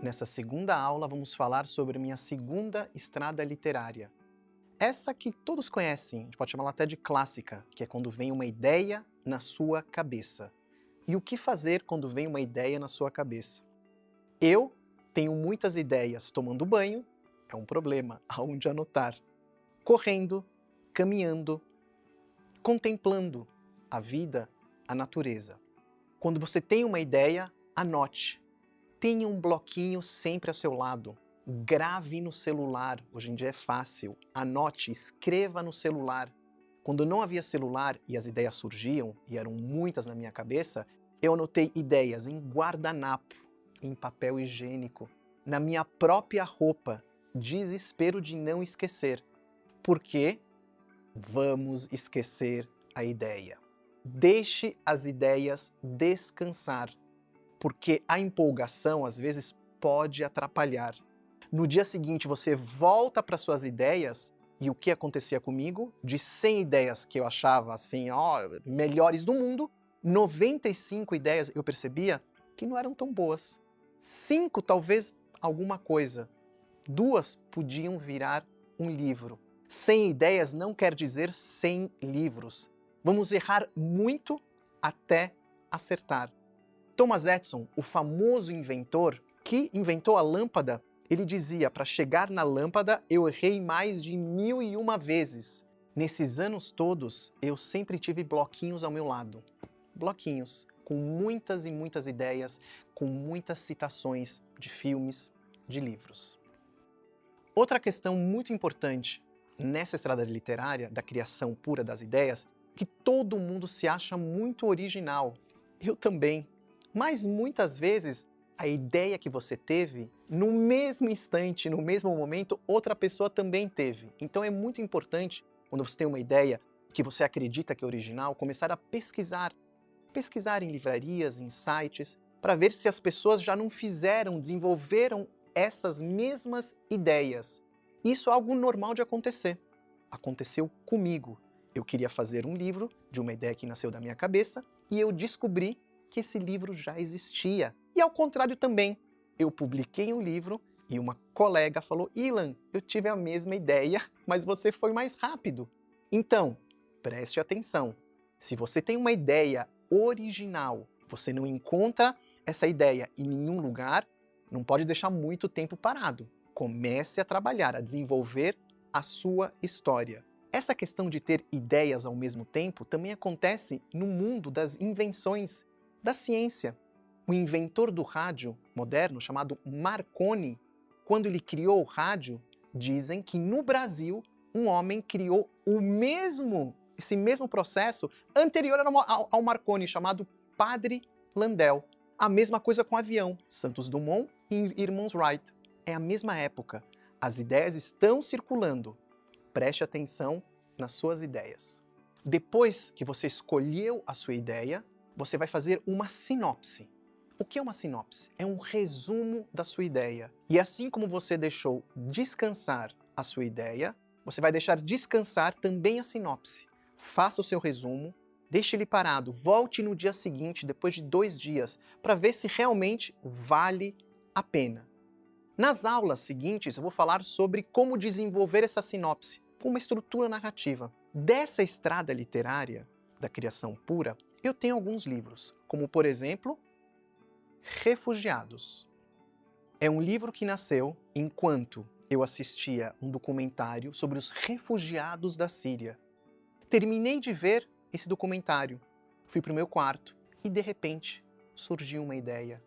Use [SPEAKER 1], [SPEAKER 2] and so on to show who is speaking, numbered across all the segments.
[SPEAKER 1] Nessa segunda aula vamos falar sobre minha segunda estrada literária. Essa que todos conhecem, a gente pode chamá-la até de clássica, que é quando vem uma ideia na sua cabeça. E o que fazer quando vem uma ideia na sua cabeça? Eu tenho muitas ideias tomando banho, é um problema, aonde anotar. Correndo, caminhando, contemplando a vida, a natureza. Quando você tem uma ideia, anote. Tenha um bloquinho sempre ao seu lado. Grave no celular, hoje em dia é fácil. Anote, escreva no celular. Quando não havia celular e as ideias surgiam, e eram muitas na minha cabeça, eu anotei ideias em guardanapo, em papel higiênico, na minha própria roupa. Desespero de não esquecer. Por quê? Vamos esquecer a ideia. Deixe as ideias descansar porque a empolgação às vezes pode atrapalhar. No dia seguinte você volta para suas ideias e o que acontecia comigo? De 100 ideias que eu achava assim, ó, melhores do mundo, 95 ideias eu percebia que não eram tão boas. Cinco talvez alguma coisa. Duas podiam virar um livro. 100 ideias não quer dizer 100 livros. Vamos errar muito até acertar. Thomas Edison, o famoso inventor que inventou a lâmpada, ele dizia, para chegar na lâmpada eu errei mais de mil e uma vezes. Nesses anos todos, eu sempre tive bloquinhos ao meu lado. Bloquinhos, com muitas e muitas ideias, com muitas citações de filmes, de livros. Outra questão muito importante nessa estrada literária da criação pura das ideias, que todo mundo se acha muito original. Eu também. Mas muitas vezes a ideia que você teve, no mesmo instante, no mesmo momento, outra pessoa também teve. Então é muito importante, quando você tem uma ideia que você acredita que é original, começar a pesquisar. Pesquisar em livrarias, em sites, para ver se as pessoas já não fizeram, desenvolveram essas mesmas ideias. Isso é algo normal de acontecer. Aconteceu comigo. Eu queria fazer um livro de uma ideia que nasceu da minha cabeça e eu descobri que esse livro já existia. E ao contrário também, eu publiquei um livro e uma colega falou, Ilan, eu tive a mesma ideia, mas você foi mais rápido. Então, preste atenção. Se você tem uma ideia original, você não encontra essa ideia em nenhum lugar, não pode deixar muito tempo parado. Comece a trabalhar, a desenvolver a sua história. Essa questão de ter ideias ao mesmo tempo também acontece no mundo das invenções da ciência. O inventor do rádio moderno, chamado Marconi, quando ele criou o rádio, dizem que no Brasil um homem criou o mesmo, esse mesmo processo anterior ao, ao Marconi, chamado Padre Landel. A mesma coisa com o avião, Santos Dumont e Irmãos Wright. É a mesma época. As ideias estão circulando. Preste atenção nas suas ideias. Depois que você escolheu a sua ideia, você vai fazer uma sinopse. O que é uma sinopse? É um resumo da sua ideia. E assim como você deixou descansar a sua ideia, você vai deixar descansar também a sinopse. Faça o seu resumo, deixe ele parado, volte no dia seguinte, depois de dois dias, para ver se realmente vale a pena. Nas aulas seguintes, eu vou falar sobre como desenvolver essa sinopse com uma estrutura narrativa. Dessa estrada literária, da criação pura, eu tenho alguns livros, como por exemplo, Refugiados. É um livro que nasceu enquanto eu assistia um documentário sobre os refugiados da Síria. Terminei de ver esse documentário, fui para o meu quarto e de repente surgiu uma ideia.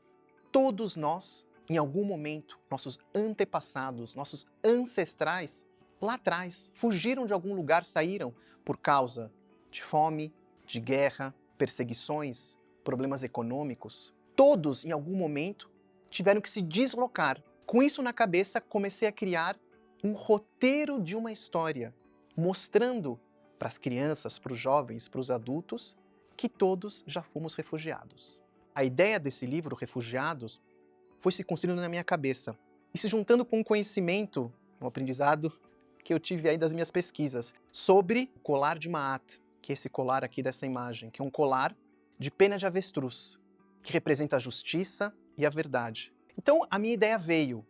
[SPEAKER 1] Todos nós, em algum momento, nossos antepassados, nossos ancestrais, lá atrás, fugiram de algum lugar, saíram por causa de fome, de guerra, perseguições, problemas econômicos, todos, em algum momento, tiveram que se deslocar. Com isso na cabeça, comecei a criar um roteiro de uma história, mostrando para as crianças, para os jovens, para os adultos, que todos já fomos refugiados. A ideia desse livro, Refugiados, foi se construindo na minha cabeça e se juntando com o conhecimento, um aprendizado que eu tive aí das minhas pesquisas, sobre o colar de Maat, que é esse colar aqui dessa imagem, que é um colar de pena de avestruz, que representa a justiça e a verdade. Então, a minha ideia veio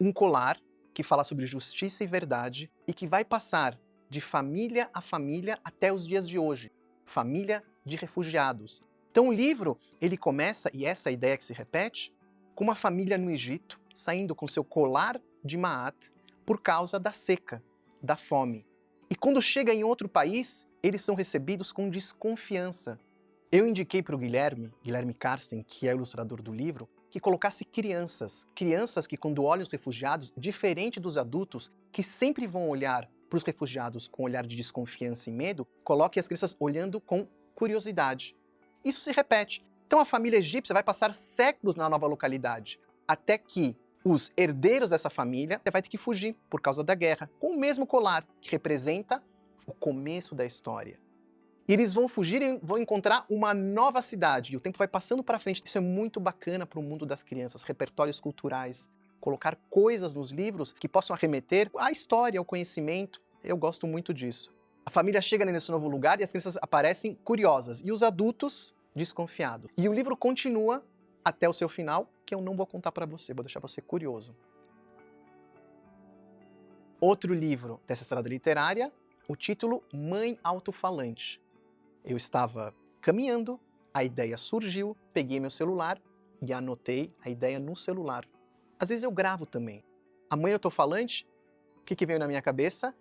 [SPEAKER 1] um colar que fala sobre justiça e verdade e que vai passar de família a família até os dias de hoje. Família de refugiados. Então o livro, ele começa, e essa é a ideia que se repete, com uma família no Egito, saindo com seu colar de Maat por causa da seca, da fome. E quando chega em outro país, eles são recebidos com desconfiança. Eu indiquei para o Guilherme, Guilherme Karsten, que é ilustrador do livro, que colocasse crianças. Crianças que, quando olham os refugiados, diferente dos adultos, que sempre vão olhar para os refugiados com um olhar de desconfiança e medo, coloque as crianças olhando com curiosidade. Isso se repete. Então a família egípcia vai passar séculos na nova localidade, até que os herdeiros dessa família vai ter que fugir por causa da guerra, com o mesmo colar, que representa o começo da história. E eles vão fugir e vão encontrar uma nova cidade. E o tempo vai passando para frente. Isso é muito bacana para o mundo das crianças, repertórios culturais, colocar coisas nos livros que possam arremeter à história, ao conhecimento. Eu gosto muito disso. A família chega nesse novo lugar e as crianças aparecem curiosas, e os adultos desconfiados. E o livro continua até o seu final, que eu não vou contar para você, vou deixar você curioso. Outro livro dessa estrada literária, o título Mãe Autofalante. Eu estava caminhando, a ideia surgiu, peguei meu celular e anotei a ideia no celular. Às vezes eu gravo também. A mãe autofalante, o que, que veio na minha cabeça?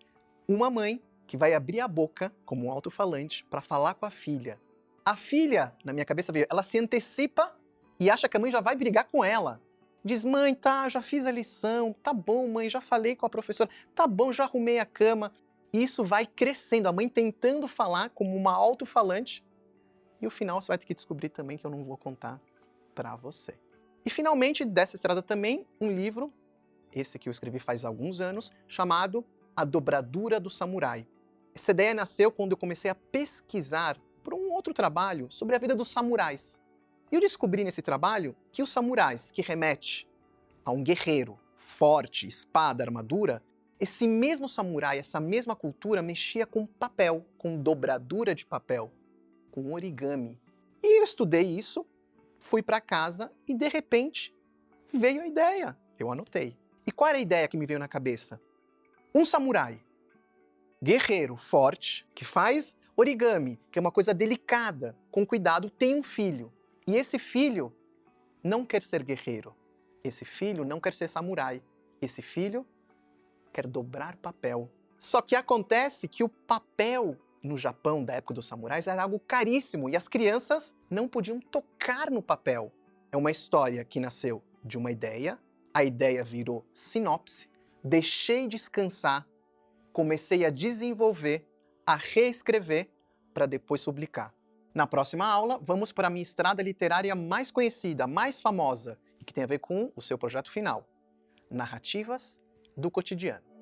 [SPEAKER 1] Uma mãe que vai abrir a boca como um alto-falante para falar com a filha. A filha, na minha cabeça veio, ela se antecipa e acha que a mãe já vai brigar com ela. Diz, mãe, tá, já fiz a lição, tá bom, mãe, já falei com a professora, tá bom, já arrumei a cama. E isso vai crescendo, a mãe tentando falar como uma alto-falante, e o final você vai ter que descobrir também que eu não vou contar para você. E finalmente, dessa estrada também, um livro, esse que eu escrevi faz alguns anos, chamado A Dobradura do Samurai. Essa ideia nasceu quando eu comecei a pesquisar por um outro trabalho sobre a vida dos samurais. E eu descobri nesse trabalho que os samurais, que remete a um guerreiro forte, espada, armadura, esse mesmo samurai, essa mesma cultura, mexia com papel, com dobradura de papel, com origami. E eu estudei isso, fui para casa e, de repente, veio a ideia. Eu anotei. E qual era a ideia que me veio na cabeça? Um samurai, guerreiro, forte, que faz origami, que é uma coisa delicada, com cuidado, tem um filho. E esse filho não quer ser guerreiro. Esse filho não quer ser samurai. Esse filho quer dobrar papel. Só que acontece que o papel no Japão da época dos samurais era algo caríssimo e as crianças não podiam tocar no papel. É uma história que nasceu de uma ideia, a ideia virou sinopse, deixei descansar, comecei a desenvolver, a reescrever para depois publicar. Na próxima aula, vamos para a minha estrada literária mais conhecida, mais famosa, e que tem a ver com o seu projeto final, Narrativas do cotidiano.